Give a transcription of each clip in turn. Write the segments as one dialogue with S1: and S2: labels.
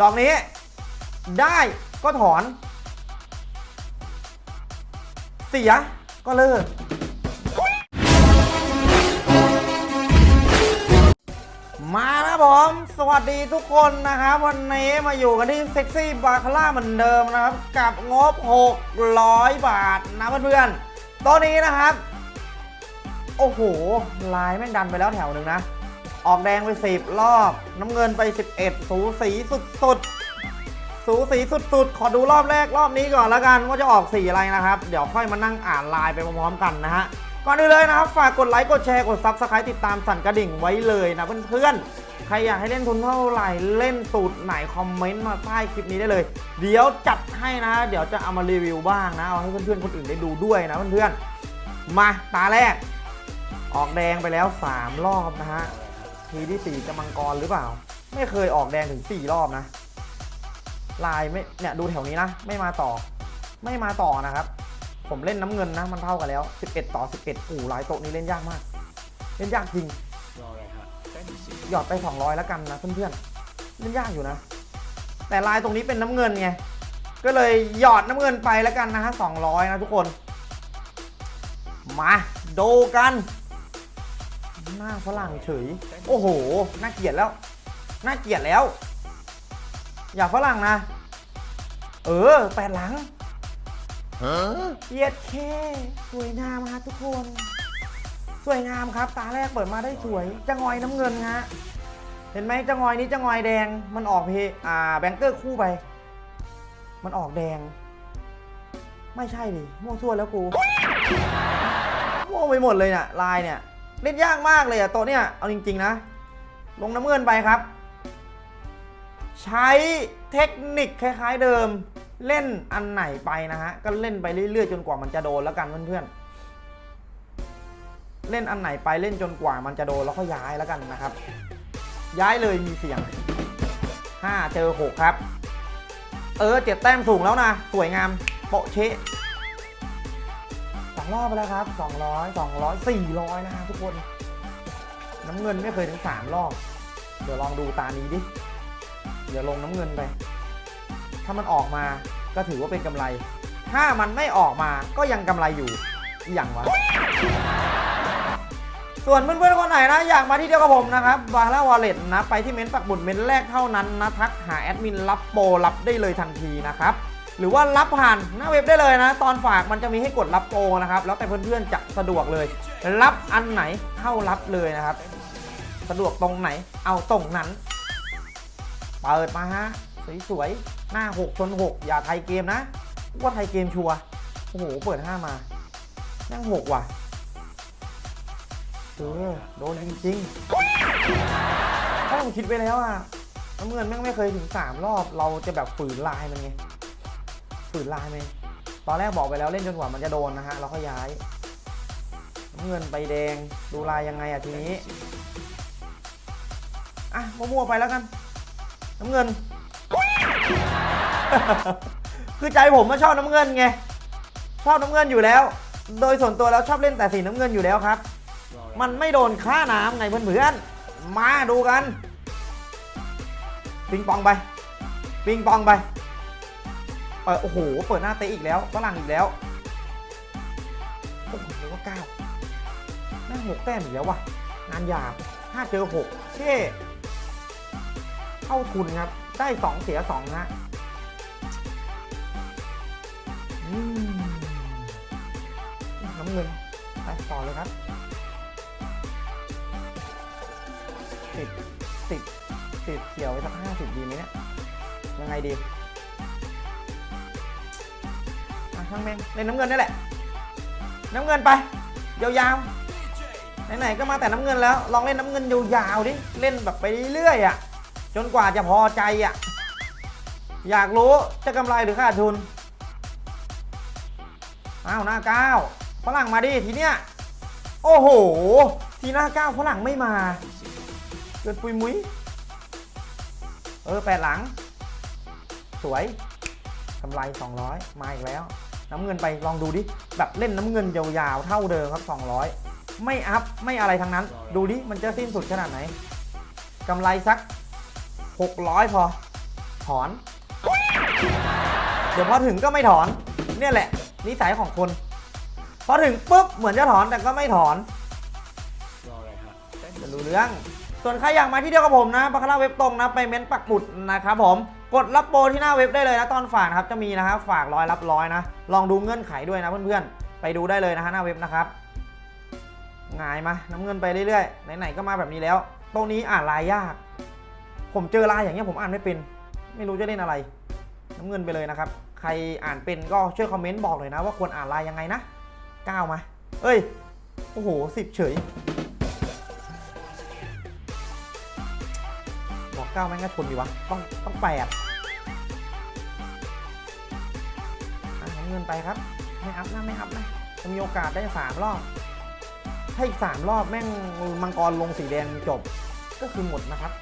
S1: ดอกนี้ ได้ก็ถอน เสียก็เลิก มาแล้วผม สวัสดีทุกคนนะครับ วันนี้มาอยู่กันที่เซ็กซี่บาคาร่าเหมือนเดิมนะครับ กับงบ 600 บาทนะเพื่อนๆตัวนี้นะครับ โอ้โหลายแม่งดันไปแล้วแถวหนึ่งนะ ออกแดงไป 10 รอบ น้ำเงินไป 11 สูสีสุดๆ สูสีสุดๆ ขอดูรอบแรกรอบนี้ก่อนแล้วกันว่าจะออกสีอะไรนะครับ เดี๋ยวค่อยมานั่งอ่านลายไปพร้อมๆกันนะฮะ ก่อนอื่นเลยนะครับ ฝากกดไลค์ กดแชร์ กด subscribe ติดตามสั่นกระดิ่งไว้เลยนะเพื่อนๆ ใครอยากให้เล่นทุนเท่าไหร่ เล่นสูตรไหนคอมเมนต์มาใต้คลิปนี้ได้เลย เดี๋ยวจัดให้นะ เดี๋ยวจะเอามารีวิวบ้างนะ เอาให้เพื่อนๆ คนอื่นได้ดูด้วยนะเพื่อนๆ มาตาแรก ออกแดงไปแล้ว 3 รอบนะฮะ ทีที่ 4 จะมังกรหรือเปล่า ไม่เคยออกแดงถึง 4 รอบนะ ลายไม่เนี่ยดูแถวนี้นะ ไม่มาต่อ ไม่มาต่อนะครับ ผมเล่นน้ำเงินนะ มันเท่ากันแล้ว 11 ต่อ 11อู่ลายโต๊ะนี้เล่นยากมาก เล่นยากจริงหยอดไป 200 แล้วกันนะเพื่อนๆเล่นยากอยู่นะ แต่ลายตรงนี้เป็นน้ำเงินไงก็เลยหยอดน้ำเงินไปแล้วกันนะฮะ200 นะทุกคน มาดูกัน หน้าฝรั่งเฉย โอ้โห น่าเกลียดแล้ว น่าเกลียดแล้ว อย่าฝรั่งนะ เออ แปดหลังเกียดเคสวยงามฮะทุกคน สวยงามครับ ตาแรกเปิดมาได้สวย จะงอยน้ำเงินฮะ เห็นไหมจะงอยนี้จะงอยแดง มันออกเพอ่าแบงเกอร์คู่ไป มันออกแดง ไม่ใช่ดิมั่วซั่วแล้วกูมั่วไปหมดเลยเนี่ยลายเนี่ย เล่นยากมากเลยอะตัวเนี้ยเอาจริง ๆ นะ ลงน้ำเงินไปครับ ใช้เทคนิคคล้าย ๆเดิม เล่นอันไหนไปนะฮะ ก็เล่นไปเรื่อยๆ จนกว่ามันจะโดนแล้วกันเพื่อนๆ เล่นอันไหนไปเล่นจนกว่ามันจะโดนแล้วก็ย้ายแล้วกันนะครับ ย้ายเลยมีเสียง 5 เจอ 6 ครับ เออเจ็ดแต้มสูงแล้วนะ สวยงามโปะเชะ องรอบไปแล้วครับ200 200 400นะครับทุกคน น้ำเงินไม่เคยถึง3รอบ เดี๋ยวลองดูตานี้ดิ เดี๋ยวลงน้ำเงินไป ถ้ามันออกมาก็ถือว่าเป็นกำไร ถ้ามันไม่ออกมาก็ยังกำไรอยู่อย่างวะ ส่วนเพื่อนๆคนไหนนะ อยากมาที่เดียวกับผมนะครับบาร่าวอลเล็ตนะ ไปที่เม้นต์ปักบุญเม้นต์แรกเท่านั้นนะ ทักหาแอดมินรับโปรรับได้เลยทันทีนะครับ หรือว่ารับผ่านหน้าเว็บได้เลยนะ ตอนฝากมันจะมีให้กดรับโปรนะครับ แล้วแต่เพื่อนๆจะสะดวกเลย รับอันไหนเข้ารับเลยนะครับ สะดวกตรงไหนเอาตรงนั้น เปิดมาฮะสวยๆหน้า6ชน6 อย่าไทยเกมนะว่าไทยเกมชัวโอ้โหเปิด 5 มานั่ง6ว่ะเออโดนจริงๆถ้าผมคิดไปแล้วอะน้ำเงินแม่งไม่เคยถึง 3 รอบเราจะแบบฝืนลายมันไง ฝืนลายมันตอนแรกบอกไปแล้วเล่นจนกว่ามันจะโดนนะฮะเราก็ย้ายน้ำเงินไปแดงดูลายยังไงอะทีนี้อะมั่วๆไปแล้วกัน น้ำเงิน คือใจผมมาชอบน้ำเงินไงชอบน้ำเงินอยู่แล้ว โดยส่วนตัวแล้วชอบเล่นแต่สีน้ำเงินอยู่แล้วครับ มันไม่โดนค่าน้ำไงเพื่อนๆมาดูกัน ปิงปองไป ปิงปองไป เปิดโอ้โห เปิดหน้าเตะอีกแล้วฝรั่งอีกแล้ว โอ้โหเรียกว่าเก้าแม่งหกแต้มอีกแล้วว่ะ งานหยาบห้าเจอหกเช่เข้าทุนครับ ได้สองเสียสองนะอืมน้ำเงิน ไปต่อเลยครับ ติด ติด ติดเขียวไปสักห้าสิบดีไหมเนี่ย ยังไงดี ช่างแม่งเล่นน้ำเงินนี่แหละ น้ำเงินไป ยาวๆ ไหนๆ ก็มาแต่น้ำเงินแล้ว ลองเล่นน้ำเงินยาวๆ ดิ เล่นแบบไปเรื่อยๆอะ จนกว่าจะพอใจอะ อยากรู้จะกำไรหรือขาดทุน อ้าวหน้าเก้าฝรั่งมาดิทีเนี้ย โอ้โห ทีหน้าเก้าฝรั่งไม่มา เกินปุยมุ้ย เออแปดหลัง สวยกำไร 200 มาอีกแล้ว น้ำเงินไปลองดูดิแบบเล่นน้ำเงินยาวๆเท่าเดิมครับ 200 ไม่อัพไม่อะไรทั้งนั้น ดูดิมันจะสิ้นสุดขนาดไหนกำไรสัก 600 พอ ถอน เดี๋ยวพอถึงก็ไม่ถอน เนี่ยแหละ นิสัยของคน พอถึงปุ๊บเหมือนจะถอนแต่ก็ไม่ถอน
S2: รออะไรฮะเต้น
S1: จะรู้เรื่องส่วนใครอยากมาที่เดียวกับผมนะบาคาร่าเว็บตรงนะ ไปเม้นปักหมุดนะครับผม กดรับโปรที่หน้าเว็บได้เลยนะตอนฝากนะครับจะมีนะครับฝากร้อยรับร้อยนะ ลองดูเงื่อนไขด้วยนะเพื่อนๆ ไปดูได้เลยนะฮะหน้าเว็บนะครับง่ายมาน้ำเงินไปเรื่อยๆไหนๆก็มาแบบนี้แล้ว ตรงนี้อ่านลายยาก ผมเจอลายอย่างเงี้ยผมอ่านไม่เป็น ไม่รู้จะเล่นอะไร น้ำเงินไปเลยนะครับ ใครอ่านเป็นก็ช่วยคอมเมนต์บอกเลยนะ ว่าควรอ่านลายยังไงนะก้าวมา เอ้ยโอ้โหสิบเฉยบอกเก้าแม่งก็ชนดีวะต้องต้องแปด เงินไปครับ ไม่อัพนะไม่อัพนะจะมีโอกาสได้สามรอบ ถ้าอีกสามรอบแม่งมังกรลงสีแดงจบ ก็คือหมดนะครับ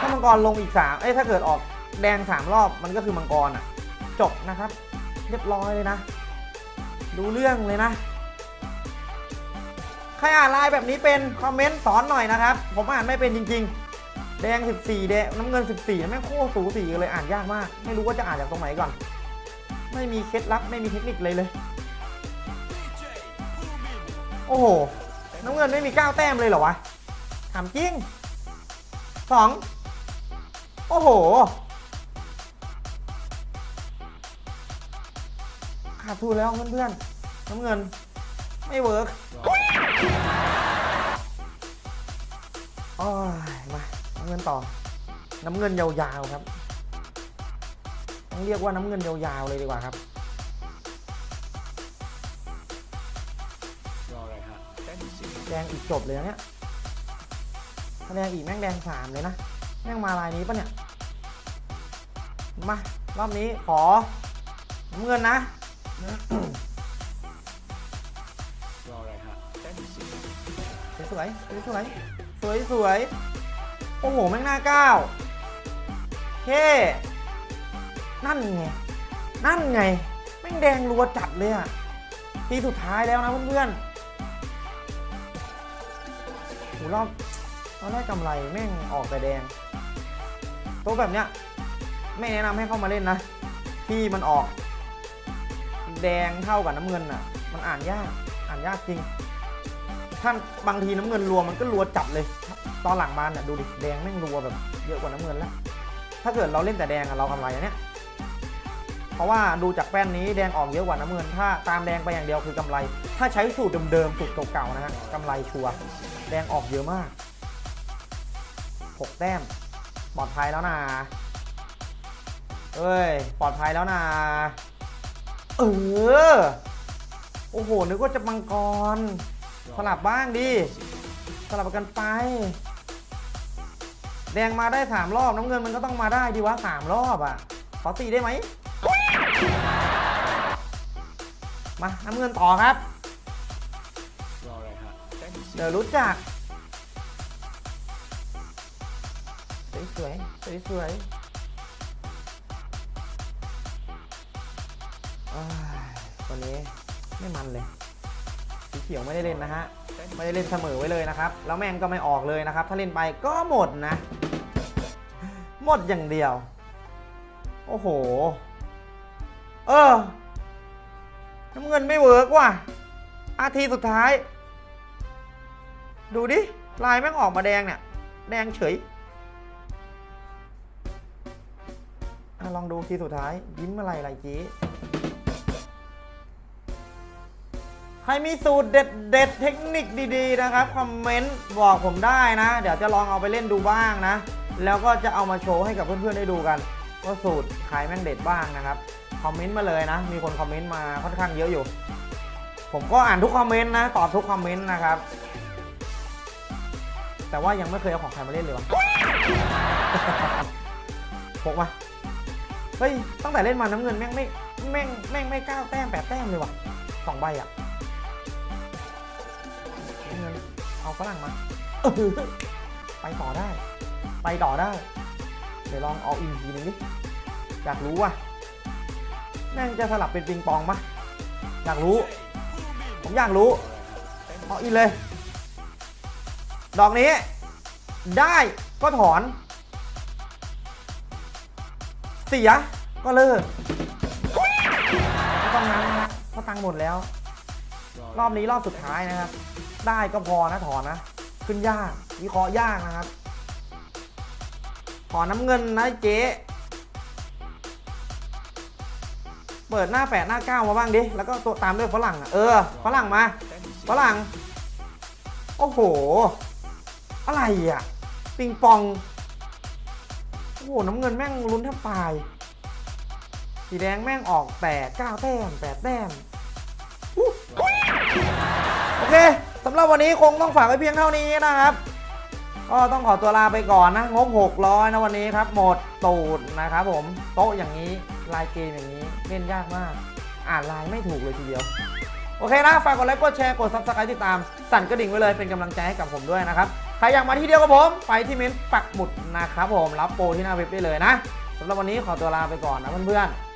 S1: ถ้ามังกรลงอีกสามเอ้ยถ้าเกิดออกแดงสามรอบมันก็คือมังกรอะ จบนะครับ เรียบร้อยเลยนะ ดูเรื่องเลยนะใครอ่านไลน์แบบนี้เป็นคอมเมนต์สอนหน่อยนะครับ ผมอ่านไม่เป็นจริง ๆ แดง 14 แดงน้ำเงิน 14แม่งโคตรสูสีกันเลยอ่านยากมาก ไม่รู้ว่าจะอ่านจากตรงไหนก่อน ไม่มีเคล็ดลับไม่มีเทคนิคเลยเลย โอ้โห น้ำเงินไม่มี9แต้มเลยเหรอวะถามจริง2โอ้โห ขาดทุนแล้วเพื่อนๆ น้ำเงิน ไม่ work โอ้ยมา น้ำเงินต่อ น้ำเงินยาวๆครับ ต้องเรียกว่าน้ำเงินยาวๆเลยดีกว่าครับ
S2: รออะไรฮะเต้นสิ
S1: แดงอีกจบเลยนะเนี่ยถ้าแดงอีกแม่งแดงสามเลยนะแม่งมาลายนี้ปะเนี่ยมารอบนี้ขอน้ำเงินนะ
S2: รออะไรฮะเต้นสิ
S1: สวยๆสวยๆสวยสวยๆโอ้โหแม่งหน้าเก้าเท่ นั่นไง นั่นไง แม่งแดงรัวจัดเลยอะทีสุดท้ายแล้วนะเพื่อนๆโหรอบตอนแรกกำไรแม่งออกแต่แดง ตัวแบบเนี้ยไม่แนะนำให้เข้ามาเล่นนะ ที่มันออก แดงเท่ากับน้ำเงินอะ มันอ่านยาก อ่านยากจริงท่านบางทีน้ำเงินรัวมันก็รัวจัดเลย ตอนหลังมาเนี่ยดูดิ แดงแม่งรัวแบบเยอะกว่าน้ำเงินแล้ว ถ้าเกิดเราเล่นแต่แดงอะเรากำไรอะเนี่ย เพราะว่าดูจากแป้นนี้แดงออกเยอะกว่าน้ำเงิน ถ้าตามแดงไปอย่างเดียวคือกำไร ถ้าใช้สูตรเดิมๆสูตรเก่าๆนะฮะกำไรชัวร์แดงออกเยอะมากหกแต้มปลอดภัยแล้วนะเอ้ยปลอดภัยแล้วนะเออโอ้โหนึกว่าจะมังกร สลับบ้างดิสลับกันไป แดงมาได้สามรอบน้ำเงินมันก็ต้องมาได้ดีวะสามรอบอะขอตีได้ไหม มาน้ำเงินต่อครับ
S2: รออะไรฮะเต้นสิ
S1: เดี๋ยวรู้จัก สวยสวยสวยสวยๆอ้ายวันนี้ไม่มันเลยสีเขียวไม่ได้เล่นนะฮะ
S2: เต้น
S1: ไม่ได้เล่นเสมอไว้เลยนะครับ แล้วแม่งก็ไม่ออกเลยนะครับ ถ้าเล่นไปก็หมดนะ หมดอย่างเดียว โอ้โห เออ น้ำเงินไม่เวิร์กว่ะอาทีสุดท้าย ดูดิ ลายแม่งออกมาแดงเนี่ย แดงเฉยอลองดูทีสุดท้าย ยิ้มอะไรอะไรจีใครมีสูตรเด็ดเด็ดเทคนิคดีๆนะครับ คอมเมนต์บอกผมได้นะ เดี๋ยวจะลองเอาไปเล่นดูบ้างนะ แล้วก็จะเอามาโชว์ให้กับเพื่อนๆได้ดูกัน ว่าสูตรใครแม่งเด็ดบ้างนะครับ คอมเมนต์มาเลยนะ มีคนคอมเมนต์มาค่อนข้างเยอะอยู่ ผมก็อ่านทุกคอมเมนต์นะ ตอบทุกคอมเมนต์นะครับ แต่ว่ายังไม่เคยเอาของใครมาเล่นเลยวะพกมาเฮ้ย ตั้งแต่เล่นมาน้ำเงินแม่งไม่แม่งแม่งไม่ก้าแต้มแปดแต้มเลยวะสองใบอะน้ำเงินเอาฝรั่งมาไปต่อได้ ไปต่อได้ เดี๋ยวลองเอาอินทีนึงดิ อยากรู้ว่ะ แม่งจะสลับเป็นปิงปองปะอยากรู้ ผมอยากรู้เอาอินเลย ดอกนี้ ได้ก็ถอน เสียก็เลิกไม่ต้องนั้นนะเพราะตังค์หมดแล้ว รอบนี้รอบสุดท้ายนะครับ ได้ก็พอนะถอนนะ ขึ้นยากวิเคราะห์ยากนะครับ ขอน้ำเงินนะเจ๊ เปิดหน้าแปดหน้าเก้ามาบ้างดิ แล้วก็ตัวตามด้วยฝรั่งอะ เออ ฝรั่งมา ฝรั่ง โอ้โห อะไรอะ ปิงปอง โอ้โห น้ำเงินแม่งลุ้นแทบตาย สีแดงแม่งออกแต่เก้าแต้มแปดแต้มโอเคสำหรับวันนี้คงต้องฝากไว้เพียงเท่านี้นะครับ ก็ต้องขอตัวลาไปก่อนนะงบ600นะวันนี้ครับ หมดตูดนะครับผมโต๊ะอย่างนี้ลายเกมอย่างนี้เล่นยากมาก อ่านลายไม่ถูกเลยทีเดียว โอเคนะ ฝากกดไลค์กดแชร์กด subscribe ติดตาม สั่นกระดิ่งไว้เลยเป็นกำลังใจให้กับผมด้วยนะครับ ใครอยากมาที่เดียวกับผม ไปที่เม้นต์ปักหมุดนะครับผมรับโปรที่หน้าเว็บได้เลยนะสำหรับวันนี้ขอตัวลาไปก่อนนะเพื่อนๆ